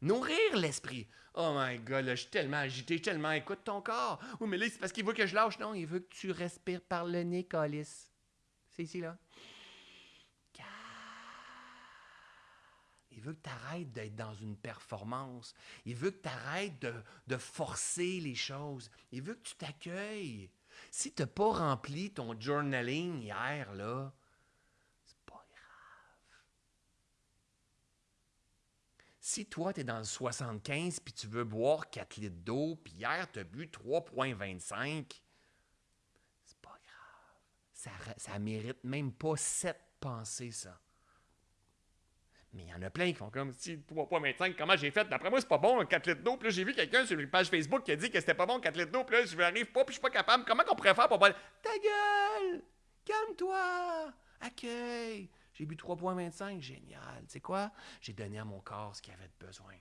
Nourrir l'esprit. Oh my God, là, je suis tellement agité, tellement écoute ton corps. Oui, mais là, c'est parce qu'il veut que je lâche. Non, il veut que tu respires par le nez, Colis. C'est ici, là. Il veut que tu arrêtes d'être dans une performance. Il veut que tu arrêtes de, de, forcer les choses. Il veut que tu t'accueilles. Si tu n'as pas rempli ton journaling hier, là, c'est pas grave. Si toi, tu es dans le 75 puis tu veux boire 4 litres d'eau, puis hier, tu as bu 3,25, c'est pas grave. Ça, ça mérite même pas cette pensée, ça. Mais il y en a plein qui font comme si 3.25, comment j'ai fait? D'après moi, c'est pas bon, 4 litres d'eau. Puis là, j'ai vu quelqu'un sur une page Facebook qui a dit que c'était pas bon, 4 litres d'eau. Puis là, je n'arrive pas, puis je suis pas capable. Comment qu'on pourrait faire pour pas. Ta gueule! Calme-toi! Accueille! J'ai bu 3.25, génial. Tu sais quoi? J'ai donné à mon corps ce qu'il avait besoin.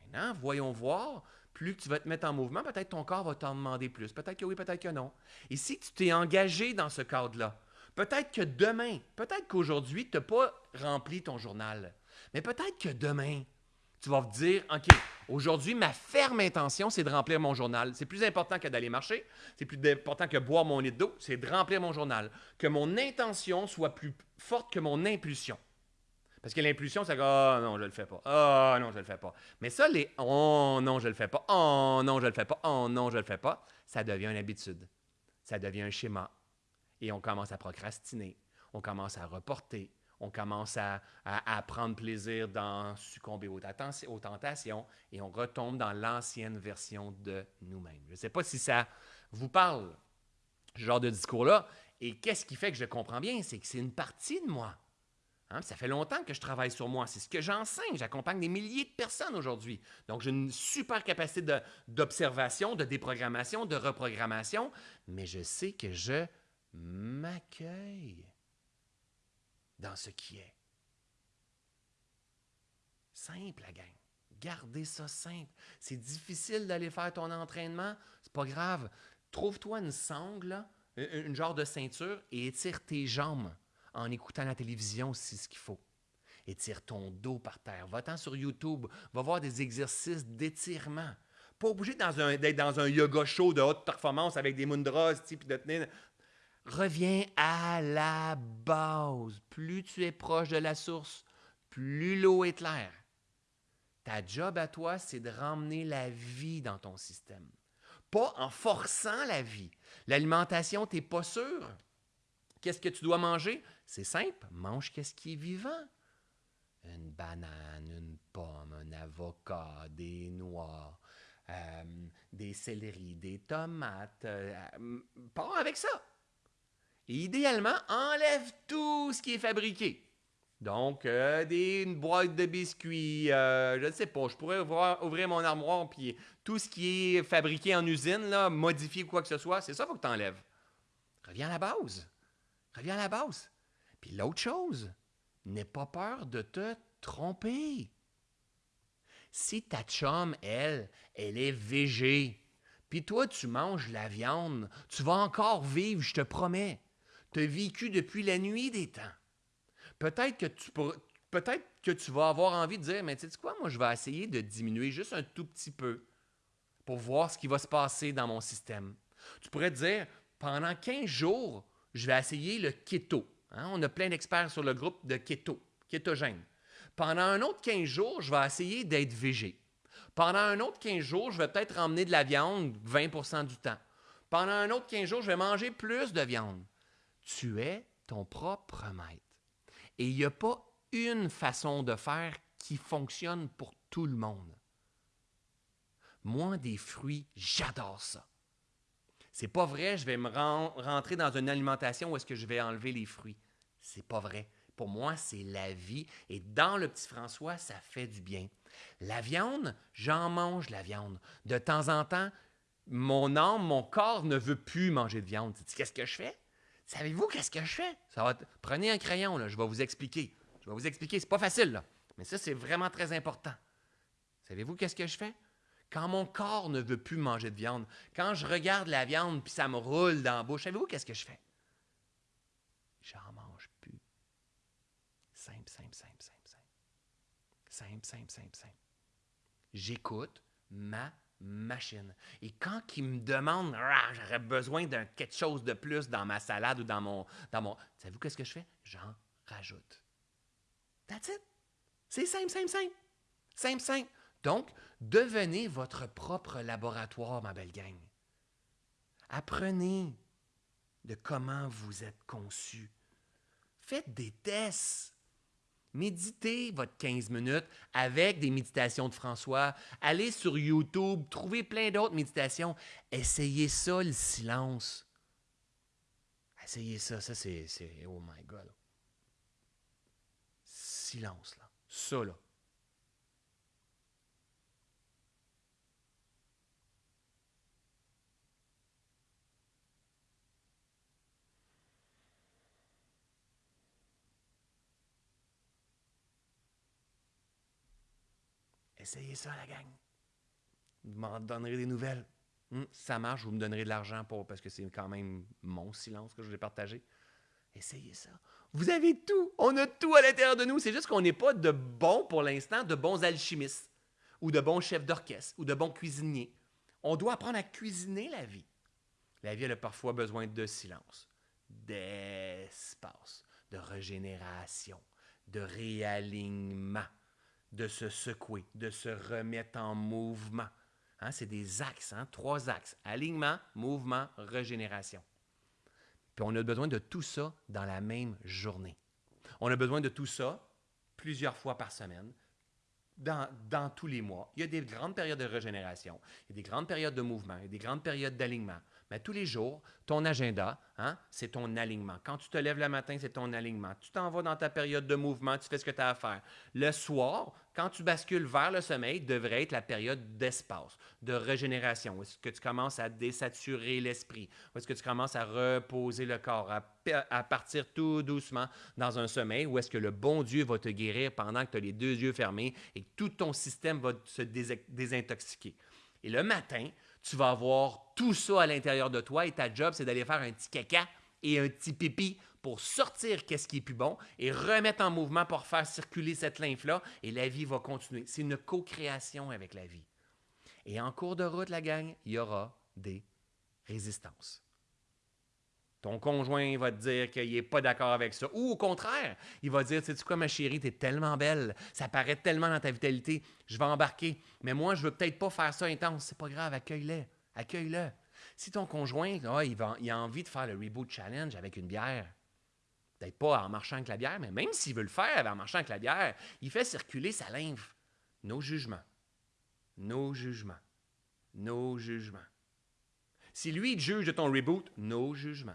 Maintenant, voyons voir. Plus tu vas te mettre en mouvement, peut-être ton corps va t'en demander plus. Peut-être que oui, peut-être que non. Et si tu t'es engagé dans ce cadre-là, Peut-être que demain, peut-être qu'aujourd'hui, tu n'as pas rempli ton journal. Mais peut-être que demain, tu vas te dire, OK, aujourd'hui, ma ferme intention, c'est de remplir mon journal. C'est plus important que d'aller marcher. C'est plus important que boire mon lit d'eau. C'est de remplir mon journal. Que mon intention soit plus forte que mon impulsion. Parce que l'impulsion, c'est que, oh non, je le fais pas. Oh non, je le fais pas. Mais ça, les oh non, je le fais pas. Oh non, je le fais pas. Oh non, je le fais pas, ça devient une habitude. Ça devient un schéma et on commence à procrastiner, on commence à reporter, on commence à, prendre plaisir dans succomber aux, tentations et on retombe dans l'ancienne version de nous-mêmes. Je ne sais pas si ça vous parle, ce genre de discours-là. Et qu'est-ce qui fait que je comprends bien? C'est que c'est une partie de moi. Hein, ça fait longtemps que je travaille sur moi. C'est ce que j'enseigne. J'accompagne des milliers de personnes aujourd'hui. Donc, j'ai une super capacité d'observation, de déprogrammation, de reprogrammation, mais je sais que je m'accueille dans ce qui est. Simple, la gang. Gardez ça simple. C'est difficile d'aller faire ton entraînement. C'est pas grave. Trouve-toi une sangle, une genre de ceinture et étire tes jambes en écoutant la télévision si c'est ce qu'il faut. Étire ton dos par terre. Va-t'en sur YouTube. Va voir des exercices d'étirement. Pas obligé d'être dans un yoga show de haute performance avec des mundras, puis de tenir. Reviens à la base. Plus tu es proche de la source, plus l'eau est claire. Ta job à toi, c'est de ramener la vie dans ton système. Pas en forçant la vie. L'alimentation, tu n'es pas sûr. Qu'est-ce que tu dois manger? C'est simple, mange qu'est-ce qui est vivant. Une banane, une pomme, un avocat, des noix, euh, des céleris, des tomates. Euh, pars avec ça. Et idéalement, enlève tout ce qui est fabriqué. Donc, euh, une boîte de biscuits, euh, je ne sais pas, je pourrais ouvrir, mon armoire, puis tout ce qui est fabriqué en usine, là, modifié quoi que ce soit, c'est ça qu'il faut que tu enlèves. Reviens à la base. Reviens à la base. Puis l'autre chose, n'aie pas peur de te tromper. Si ta chum, elle, elle est végé, puis toi, tu manges la viande, tu vas encore vivre, je te promets tu as vécu depuis la nuit des temps. Peut-être que tu peut-être que tu vas avoir envie de dire, mais tu sais quoi, moi je vais essayer de diminuer juste un tout petit peu pour voir ce qui va se passer dans mon système. Tu pourrais te dire, pendant 15 jours, je vais essayer le keto. Hein? On a plein d'experts sur le groupe de keto, kétogène. Pendant un autre 15 jours, je vais essayer d'être végé. Pendant un autre 15 jours, je vais peut-être emmener de la viande 20% du temps. Pendant un autre 15 jours, je vais manger plus de viande. Tu es ton propre maître. Et il n'y a pas une façon de faire qui fonctionne pour tout le monde. Moi, des fruits, j'adore ça. C'est pas vrai, je vais me rentrer dans une alimentation où est-ce que je vais enlever les fruits. C'est pas vrai. Pour moi, c'est la vie. Et dans le petit François, ça fait du bien. La viande, j'en mange la viande. De temps en temps, mon âme, mon corps ne veut plus manger de viande. Qu'est-ce que je fais? Savez-vous qu'est-ce que je fais? Prenez un crayon, là, je vais vous expliquer. Je vais vous expliquer, c'est pas facile. Mais ça, c'est vraiment très important. Savez-vous qu'est-ce que je fais? Quand mon corps ne veut plus manger de viande, quand je regarde la viande puis ça me roule dans la bouche, savez-vous qu'est-ce que je fais? j'en mange plus. Simple, simple, simple, simple, simple. Simple, simple, simple, simple. J'écoute ma machine. Et quand il me demande, Ah, j'aurais besoin d'un quelque chose de plus dans ma salade ou dans mon... Dans mon Savez-vous qu'est-ce que je fais? J'en rajoute. That's it. C'est simple, simple, simple. Simple, simple. Donc, devenez votre propre laboratoire, ma belle gang. Apprenez de comment vous êtes conçu. Faites des tests. Méditez votre 15 minutes avec des méditations de François. Allez sur YouTube, trouvez plein d'autres méditations. Essayez ça, le silence. Essayez ça, ça c'est... Oh my God. Silence, là. Ça, là. Essayez ça, la gang. Vous m'en donnerez des nouvelles. Si ça marche, vous me donnerez de l'argent pour parce que c'est quand même mon silence que je vais partager. Essayez ça. Vous avez tout. On a tout à l'intérieur de nous. C'est juste qu'on n'est pas de bons, pour l'instant, de bons alchimistes ou de bons chefs d'orchestre ou de bons cuisiniers. On doit apprendre à cuisiner la vie. La vie, elle a parfois besoin de silence, d'espace, de régénération, de réalignement de se secouer, de se remettre en mouvement. Hein, c'est des axes, hein, trois axes. Alignement, mouvement, régénération. Puis on a besoin de tout ça dans la même journée. On a besoin de tout ça plusieurs fois par semaine, dans, dans, tous les mois. Il y a des grandes périodes de régénération, il y a des grandes périodes de mouvement, il y a des grandes périodes d'alignement. Mais tous les jours, ton agenda, hein, c'est ton alignement. Quand tu te lèves le matin, c'est ton alignement. Tu t'en vas dans ta période de mouvement, tu fais ce que tu as à faire. Le soir, quand tu bascules vers le sommeil, devrait être la période d'espace, de régénération. Est-ce que tu commences à désaturer l'esprit? Est-ce que tu commences à reposer le corps, à, à, partir tout doucement dans un sommeil? Ou est-ce que le bon Dieu va te guérir pendant que tu as les deux yeux fermés et que tout ton système va se désintoxiquer? Et le matin, tu vas avoir tout ça à l'intérieur de toi et ta job, c'est d'aller faire un petit caca et un petit pipi pour sortir qu'est-ce qui est plus bon et remettre en mouvement pour faire circuler cette lymphe-là et la vie va continuer. C'est une co-création avec la vie. Et en cours de route, la gang, il y aura des résistances. Ton conjoint va te dire qu'il n'est pas d'accord avec ça. Ou au contraire, il va dire, sais-tu quoi, ma chérie, tu es tellement belle, ça paraît tellement dans ta vitalité, je vais embarquer. Mais moi, je veux peut-être pas faire ça intense. C'est pas grave, accueille-le. Accueille-le. Si ton conjoint, il, va, il a envie de faire le Reboot Challenge avec une bière, peut-être pas en marchant avec la bière, mais même s'il veut le faire en marchant avec la bière, il fait circuler sa lymphe. Nos jugements. Nos jugements. Nos jugements. Si lui, il juge de ton reboot, nos jugements.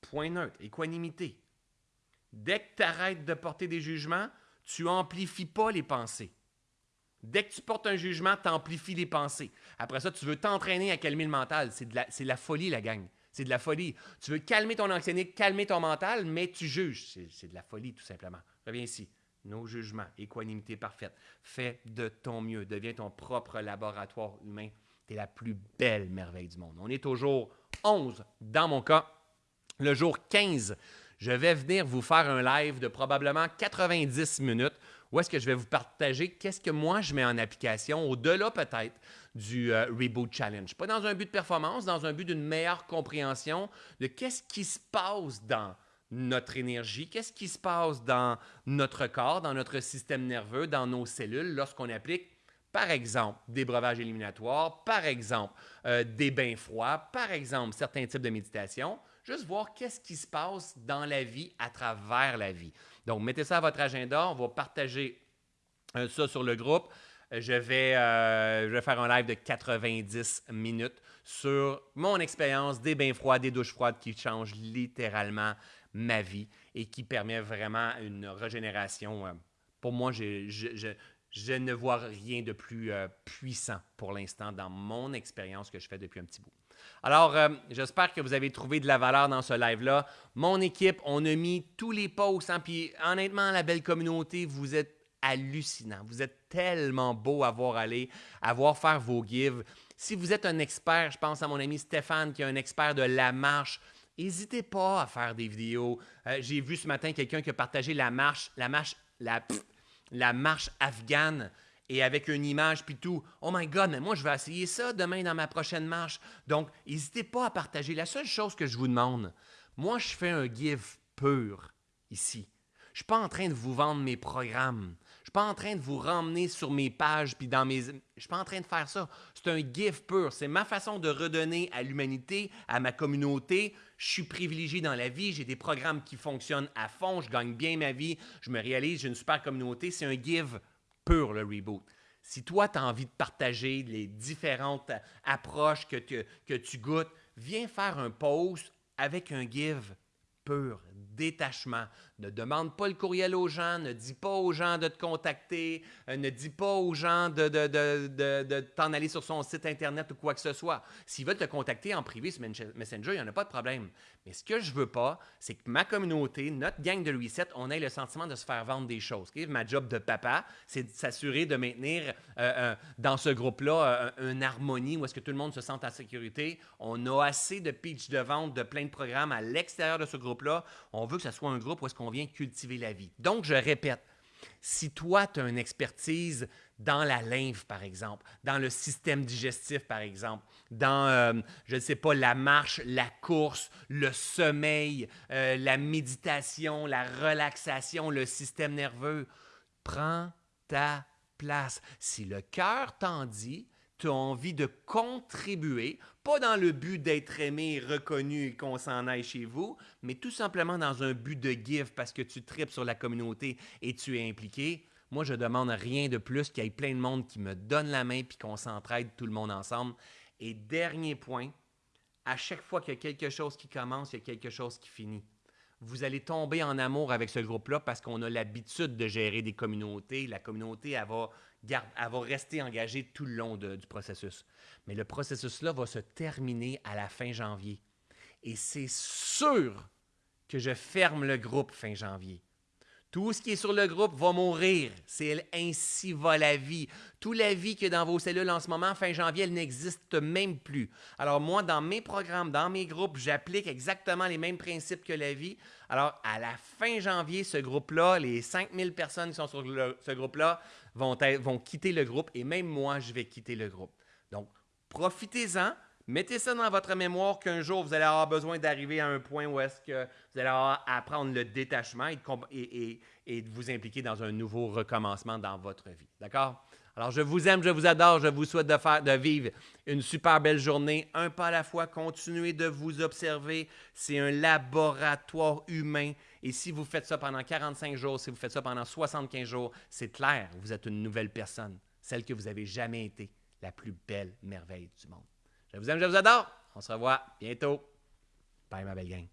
Point neutre, équanimité. Dès que tu arrêtes de porter des jugements, tu amplifies pas les pensées. Dès que tu portes un jugement, tu amplifies les pensées. Après ça, tu veux t'entraîner à calmer le mental. C'est de, la, la folie, la gang. C'est de la folie. Tu veux calmer ton anxiété, calmer ton mental, mais tu juges. C'est de la folie, tout simplement. Reviens ici. Nos jugements, équanimité parfaite. Fais de ton mieux. Deviens ton propre laboratoire humain. Tu es la plus belle merveille du monde. On est au jour 11, dans mon cas. Le jour 15, je vais venir vous faire un live de probablement 90 minutes où est-ce que je vais vous partager qu'est-ce que moi je mets en application au-delà peut-être du euh, Reboot Challenge. Pas dans un but de performance, dans un but d'une meilleure compréhension de qu'est-ce qui se passe dans notre énergie, qu'est-ce qui se passe dans notre corps, dans notre système nerveux, dans nos cellules lorsqu'on applique par exemple, des breuvages éliminatoires, par exemple, euh, des bains froids, par exemple, certains types de méditation, juste voir qu'est-ce qui se passe dans la vie à travers la vie. Donc, mettez ça à votre agenda. On va partager euh, ça sur le groupe. Euh, je vais, euh, je vais faire un live de 90 minutes sur mon expérience des bains froids, des douches froides qui changent littéralement ma vie et qui permet vraiment une régénération. Pour moi, je ne vois rien de plus puissant pour l'instant dans mon expérience que je fais depuis un petit bout. Alors, euh, j'espère que vous avez trouvé de la valeur dans ce live-là. Mon équipe, on a mis tous les posts. Hein, puis honnêtement, la belle communauté, vous êtes hallucinant. Vous êtes tellement beau à voir aller, à voir faire vos gives. Si vous êtes un expert, je pense à mon ami Stéphane qui est un expert de la marche, N'hésitez pas à faire des vidéos. Euh, j'ai vu ce matin quelqu'un qui a partagé la marche, la marche, la, la marche afghane et avec une image puis tout. Oh my God, mais moi je vais essayer ça demain dans ma prochaine marche. Donc, n'hésitez pas à partager. La seule chose que je vous demande, moi je fais un give pur ici. Je ne suis pas en train de vous vendre mes programmes. Je ne suis pas en train de vous ramener sur mes pages puis dans mes. Je ne suis pas en train de faire ça. C'est un give pur. C'est ma façon de redonner à l'humanité, à ma communauté. Je suis privilégié dans la vie. J'ai des programmes qui fonctionnent à fond. Je gagne bien ma vie. Je me réalise. J'ai une super communauté. C'est un give pur, le reboot. Si toi, tu as envie de partager les différentes approches que, que tu goûtes, viens faire un post avec un give pur, détachement. Ne demande pas le courriel aux gens, ne dis pas aux gens de te contacter, euh, ne dis pas aux gens de, de, de, de t'en aller sur son site Internet ou quoi que ce soit. S'ils veulent te contacter en privé sur Messenger, il n'y en a pas de problème. Mais ce que je veux pas, c'est que ma communauté, notre gang de Reset, on ait le sentiment de se faire vendre des choses. Ma job de papa, c'est de s'assurer de maintenir euh, euh, dans ce groupe-là une harmonie où est-ce que tout le monde se sente en sécurité. On a assez de pitch de vente, de plein de programmes à l'extérieur de ce groupe-là. On veut que ce soit un groupe où est-ce qu'on on vient cultiver la vie. Donc, je répète, si toi, tu as une expertise dans la lymphe, par exemple, dans le système digestif, par exemple, dans, euh, je ne sais pas, la marche, la course, le sommeil, euh, la méditation, la relaxation, le système nerveux, prends ta place. Si le cœur t'en dit, tu as envie de contribuer, pas dans le but d'être aimé, reconnu et qu'on s'en aille chez vous, mais tout simplement dans un but de give parce que tu tripes sur la communauté et tu es impliqué. Moi, je demande rien de plus qu'il y ait plein de monde qui me donne la main puis qu'on s'entraide tout le monde ensemble. Et dernier point, à chaque fois qu'il y a quelque chose qui commence, il y a quelque chose qui finit. Vous allez tomber en amour avec ce groupe-là parce qu'on a l'habitude de gérer des communautés. La communauté, elle va elle va rester engagée tout le long du processus. Mais le processus-là va se terminer à la fin janvier. Et c'est sûr que je ferme le groupe fin janvier. Tout ce qui est sur le groupe va mourir. C'est ainsi va la vie. Toute la vie qui est dans vos cellules en ce moment, fin janvier, elle n'existe même plus. Alors moi, dans mes programmes, dans mes groupes, j'applique exactement les mêmes principes que la vie. Alors à la fin janvier, ce groupe-là, les 5000 personnes qui sont sur ce groupe-là vont, quitter le groupe et même moi, je vais quitter le groupe. Donc, profitez-en. Mettez ça dans votre mémoire qu'un jour, vous allez avoir besoin d'arriver à un point où est-ce que vous allez avoir à apprendre le détachement et de, vous impliquer dans un nouveau recommencement dans votre vie. D'accord? Alors, je vous aime, je vous adore, je vous souhaite de, de vivre une super belle journée, un pas à la fois. Continuez de vous observer. C'est un laboratoire humain. Et si vous faites ça pendant 45 jours, si vous faites ça pendant 75 jours, c'est clair, vous êtes une nouvelle personne, celle que vous n'avez jamais été, la plus belle merveille du monde. Je vous aime, je vous adore. On se revoit bientôt. Bye, ma belle gang.